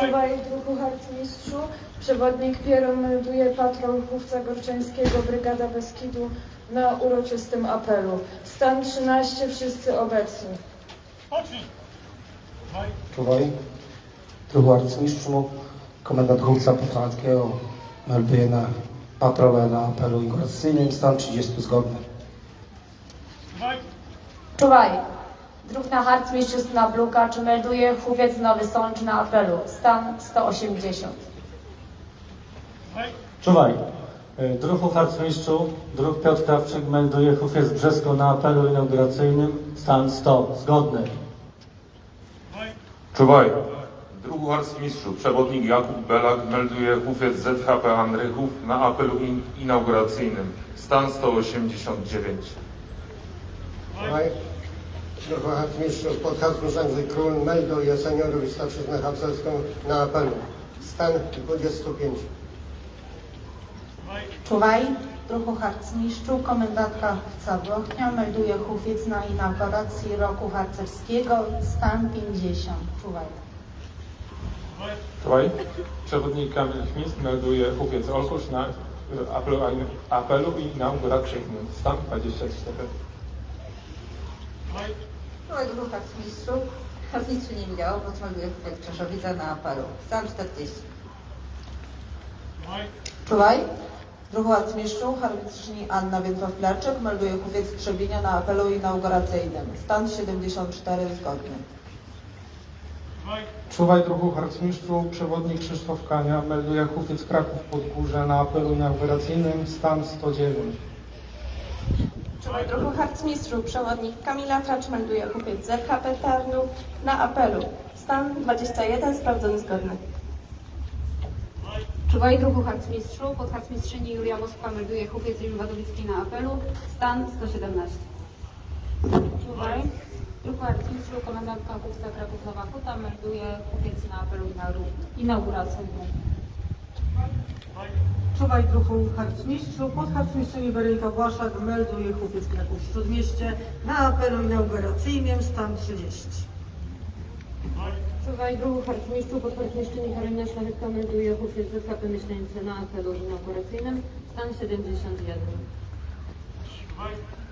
Czuwaj druhu harcmistrzu, przewodnik Piero melduje patron chówca Gorczańskiego, Brygada Beskidu na uroczystym apelu. Stan 13, wszyscy obecni. Czuwaj. Druhu arcymistrzu, komendant chłopca patronanckiego melduje na patrolę na apelu inauguracyjnym. Stan 30 zgodny. Czuwaj. Harcmistrz na Blukacz melduje Chówiec Nowy Sącz na apelu. Stan 180. Czuwaj. Y, Druhu harcmistrzu, druh Piotr Krawczyk melduje Hufiec Brzesko na apelu inauguracyjnym. Stan 100. Zgodny. Czuwaj. Drugu harcmistrzu, przewodnik Jakub Belak melduje hufiec ZHP Andrychów na apelu in inauguracyjnym. Stan 189. Słuchaj, Druhu harcmistrzu, podharcmistrz Andrzej Król melduje seniorów i starszyznę harcerską na apelu. Stan 25. Czuwaj, druhu harcmistrzu, komendantka Chówca Włochnia melduje Chówiec na inauguracji roku harcerskiego, stan 50. Czuwaj. Czuwaj. Przewodnik Kamil Chmis melduje Hufiec Olkusz na y, apelu, apelu inauguracyjnym. Stan 24. Czuwaj dwóch harcmistrzu. Harcmistrzu nie widziało, bo smaluje chłopiec Czeszowica na apelu. Stan 40. Czuwaj, druhu harcmistrzu, harmistrzyni Anna Więdrow-Pilarczyk melduje Chówiec Trzebinia na apelu inauguracyjnym, stan 74 zgodny. Czuwaj druhu harcmistrzu, przewodnik Krzysztof Kania melduje Hufiec Kraków Podgórze na apelu inauguracyjnym. Stan 109. Czuwaj druhu harcmistrzu, przewodnik Kamila Tracz melduje kupiec ZHP Tarnów na apelu. Stan 21, sprawdzony zgodny. Czuwaj druhu harcmistrzu, podharcmistrzyni Julia Moskwa melduje Chówiec Wadowicki na apelu. Stan 117. Czuwaj. Druhu harcmistrzu, komendantka chówca Kraków Nowa Huta melduje Chówiec na apelu inaugu- inauguracyjnym. Czuwaj druhu harcmistrzu, podharcmistrzyni Weronika Błaszak melduje Chłopiec Kraków Śródmieście na apelu inauguracyjnym stan 30. Czuwaj druhu harcmistrzu, podharcmistrzyni Karolina Szlachetka melduje Chówiec ZHP Myśleńcy na apelu inauguracyjnym. Stan 71.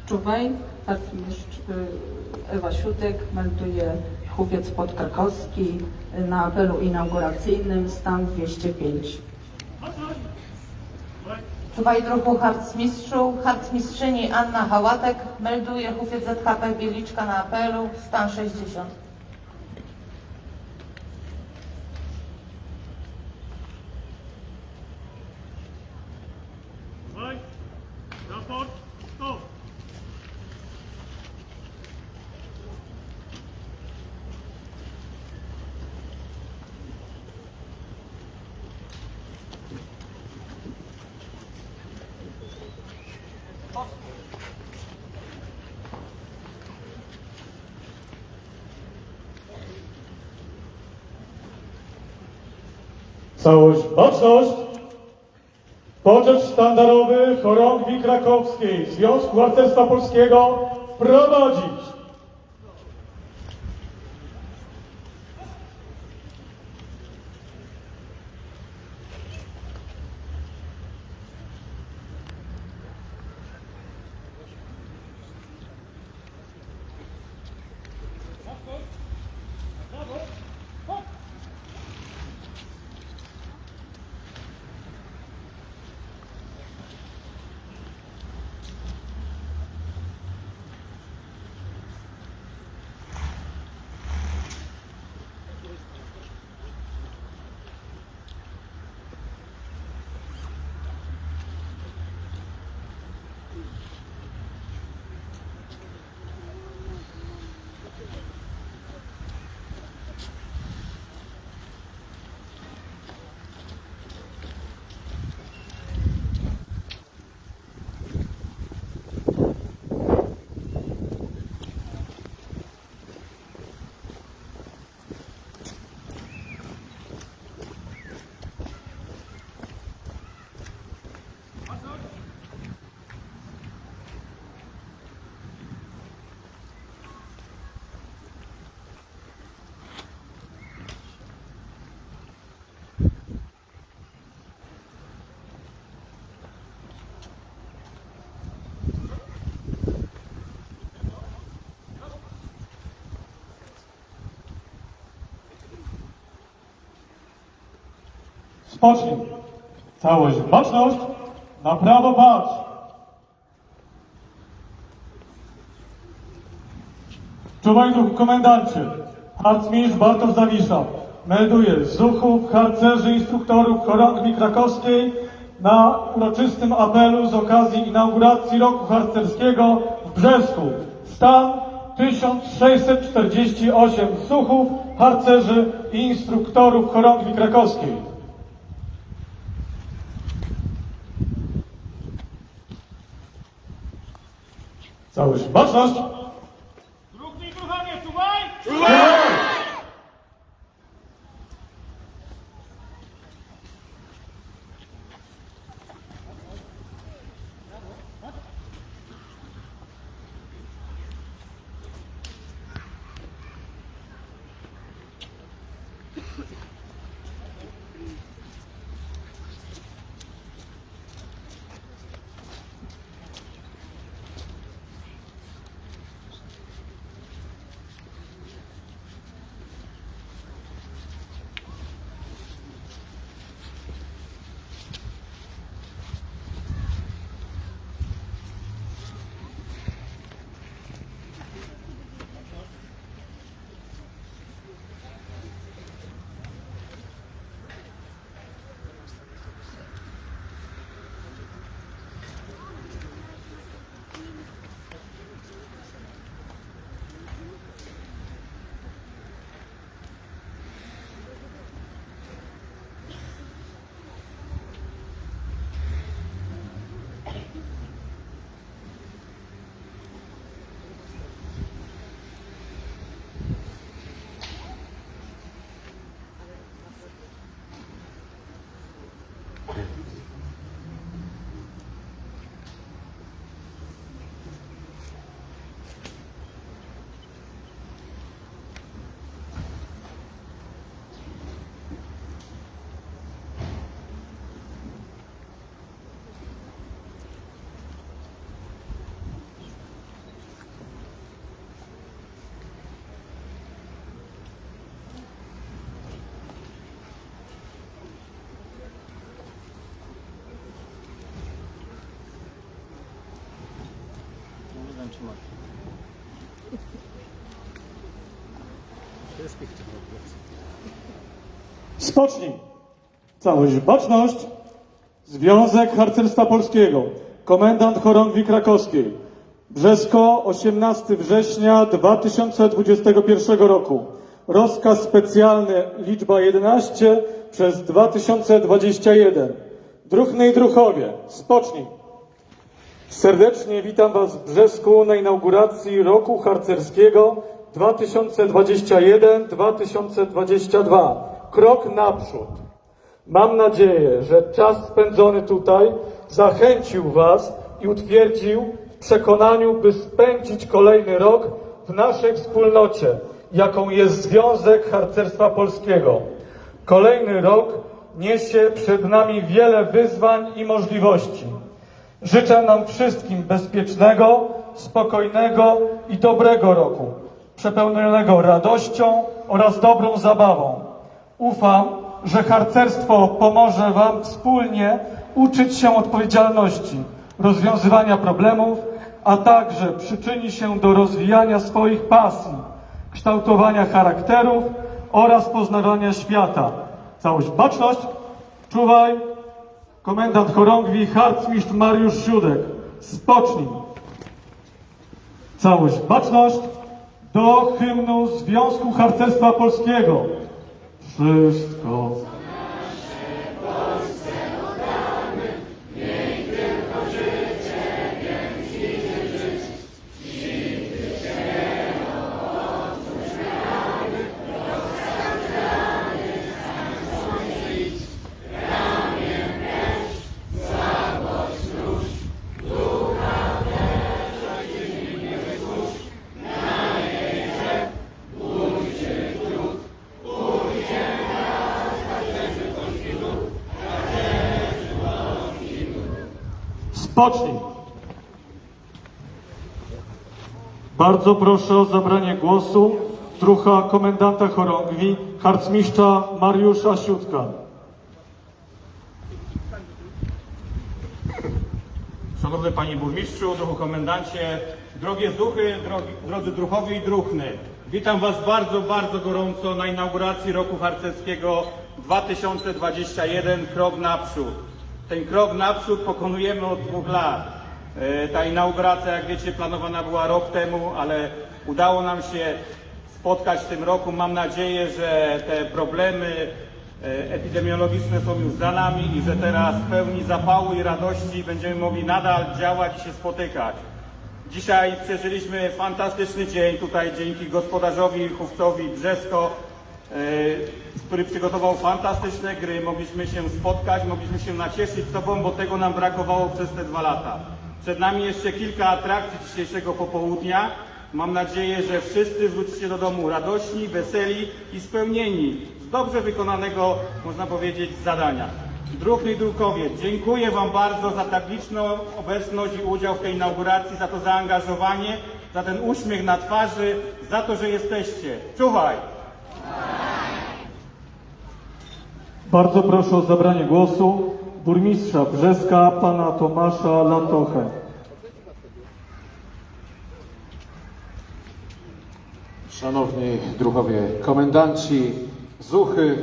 Czuwaj, harcmistrz y, Ewa Siutek melduje Chłopiec Podkrakowski na apelu inauguracyjnym stan 205. Czuwaj druhu harcmistrzu, harcmistrzyni Anna Hałatek melduje Chówiec ZHP Bieliczka na apelu, stan 60. Całość, baczność! Poczet sztandarowy chorągwi krakowskiej Związku Harcerstwa Polskiego wprowadzić. Spocznij. Całość baczność. Na prawo patrz. Czuwaj duchu komendancie. Harcmistrz Bartosz Zawisza. Melduje zuchów, harcerzy, instruktorów chorągwi krakowskiej na uroczystym apelu z okazji inauguracji roku harcerskiego w Brzesku. Stan 1648 zuchów, harcerzy i instruktorów chorągwi krakowskiej. Całość baczność. Spocznij. Całość baczność. Związek Harcerstwa Polskiego. Komendant Chorągwi Krakowskiej. Brzesko, 18 września 2021 roku. Rozkaz specjalny liczba 11 przez 2021. Druhny i Druchowie. Spocznij. Serdecznie witam Was w Brzesku na inauguracji roku harcerskiego 2021-2022. Krok naprzód. Mam nadzieję, że czas spędzony tutaj zachęcił Was i utwierdził w przekonaniu, by spędzić kolejny rok w naszej wspólnocie, jaką jest Związek Harcerstwa Polskiego. Kolejny rok niesie przed nami wiele wyzwań i możliwości. Życzę nam wszystkim bezpiecznego, spokojnego i dobrego roku, przepełnionego radością oraz dobrą zabawą. Ufam, że harcerstwo pomoże Wam wspólnie uczyć się odpowiedzialności, rozwiązywania problemów, a także przyczyni się do rozwijania swoich pasji, kształtowania charakterów oraz poznawania świata. Całość baczność, czuwaj, komendant chorągwi harcmistrz Mariusz Siódek. Spocznij. Całość baczność do hymnu Związku Harcerstwa Polskiego. Wszystko. Spocznij. Bardzo proszę o zabranie głosu trucha komendanta chorągwi, harcmistrza Mariusza Siutka. Szanowny Panie Burmistrzu, druhu komendancie, drogie zuchy, drogi, drodzy druhowie i druchny. Witam Was bardzo, bardzo gorąco na inauguracji roku harcerskiego 2021, krok naprzód. Ten krok naprzód pokonujemy od dwóch lat. E, Ta inauguracja, jak wiecie, planowana była rok temu, ale udało nam się spotkać w tym roku. Mam nadzieję, że te problemy e, epidemiologiczne są już za nami i że teraz w pełni zapału i radości będziemy mogli nadal działać i się spotykać. Dzisiaj przeżyliśmy fantastyczny dzień tutaj dzięki gospodarzowi Chówcowi Brzesko, który przygotował fantastyczne gry. Mogliśmy się spotkać, mogliśmy się nacieszyć sobą, bo tego nam brakowało przez te dwa lata. Przed nami jeszcze kilka atrakcji dzisiejszego popołudnia. Mam nadzieję, że wszyscy wrócicie do domu radośni, weseli i spełnieni z dobrze wykonanego, można powiedzieć, zadania. Druhny i Drukowie, dziękuję Wam bardzo za tak liczną obecność i udział w tej inauguracji, za to zaangażowanie, za ten uśmiech na twarzy, za to, że jesteście. Czuwaj! Bardzo proszę o zabranie głosu burmistrza Brzeska, pana Tomasza Latochę. Szanowni druhowie komendanci, zuchy,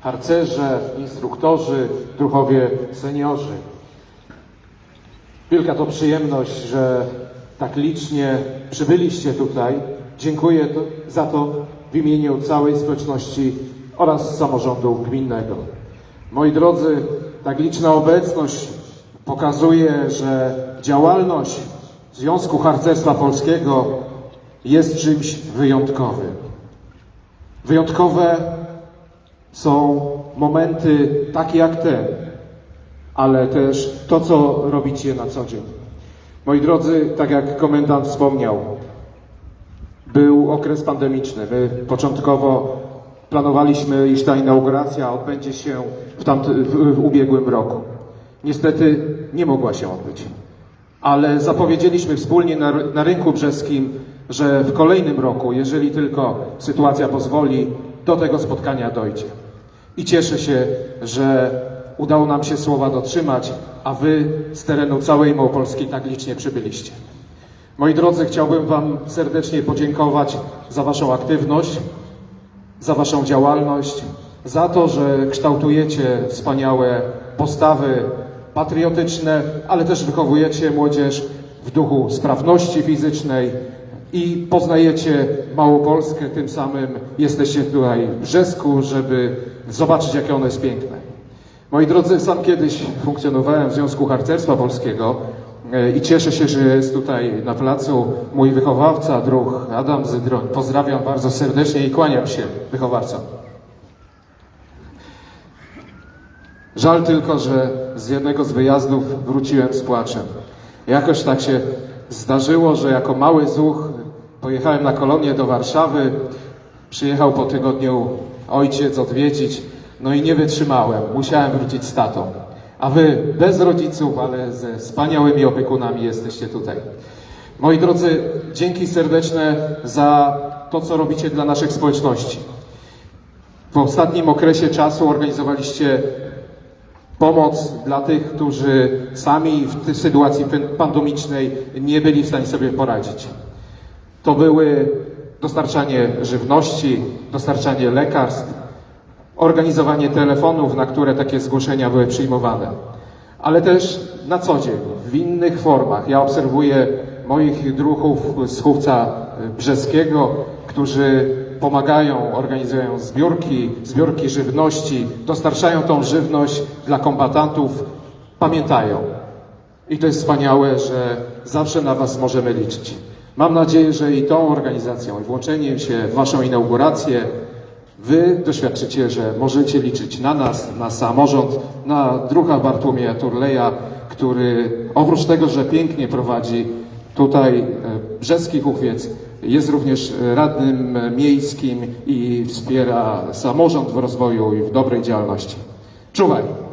harcerze, instruktorzy, druhowie seniorzy. Wielka to przyjemność, że tak licznie przybyliście tutaj. Dziękuję za to w imieniu całej społeczności oraz samorządu gminnego. Moi drodzy, tak liczna obecność pokazuje, że działalność Związku Harcerstwa Polskiego jest czymś wyjątkowym. Wyjątkowe są momenty takie jak ten, ale też to, co robicie na co dzień. Moi drodzy, tak jak komendant wspomniał, był okres pandemiczny. My początkowo planowaliśmy, iż ta inauguracja odbędzie się w, tamty, w, w ubiegłym roku. Niestety nie mogła się odbyć. Ale zapowiedzieliśmy wspólnie na, na rynku brzeskim, że w kolejnym roku, jeżeli tylko sytuacja pozwoli, do tego spotkania dojdzie. I cieszę się, że udało nam się słowa dotrzymać, a Wy z terenu całej Małopolski tak licznie przybyliście. Moi drodzy, chciałbym Wam serdecznie podziękować za Waszą aktywność, za Waszą działalność, za to, że kształtujecie wspaniałe postawy patriotyczne, ale też wychowujecie młodzież w duchu sprawności fizycznej i poznajecie Małopolskę, tym samym jesteście tutaj w Brzesku, żeby zobaczyć, jakie ono jest piękne. Moi drodzy, sam kiedyś funkcjonowałem w Związku Harcerstwa Polskiego i cieszę się, że jest tutaj na placu mój wychowawca, druh Adam Zydroń. Pozdrawiam bardzo serdecznie i kłaniam się wychowawcom. Żal tylko, że z jednego z wyjazdów wróciłem z płaczem. Jakoś tak się zdarzyło, że jako mały zuch pojechałem na kolonię do Warszawy. Przyjechał po tygodniu ojciec odwiedzić, no i nie wytrzymałem. Musiałem wrócić z tatą. A wy bez rodziców, ale ze wspaniałymi opiekunami jesteście tutaj. Moi drodzy, dzięki serdeczne za to, co robicie dla naszych społeczności. W ostatnim okresie czasu organizowaliście pomoc dla tych, którzy sami w tej sytuacji pandemicznej nie byli w stanie sobie poradzić. To były dostarczanie żywności, dostarczanie lekarstw, organizowanie telefonów, na które takie zgłoszenia były przyjmowane, ale też na co dzień, w innych formach. Ja obserwuję moich druhów z Chówca Brzeskiego, którzy pomagają, organizują zbiórki, zbiórki żywności, dostarczają tą żywność dla kombatantów, pamiętają. I to jest wspaniałe, że zawsze na Was możemy liczyć. Mam nadzieję, że i tą organizacją, i włączeniem się w Waszą inaugurację, Wy doświadczycie, że możecie liczyć na nas, na samorząd, na druha Bartłomieja Turleja, który oprócz tego, że pięknie prowadzi tutaj e, Brzeski Huchwiec, jest również radnym miejskim i wspiera samorząd w rozwoju i w dobrej działalności. Czuwaj!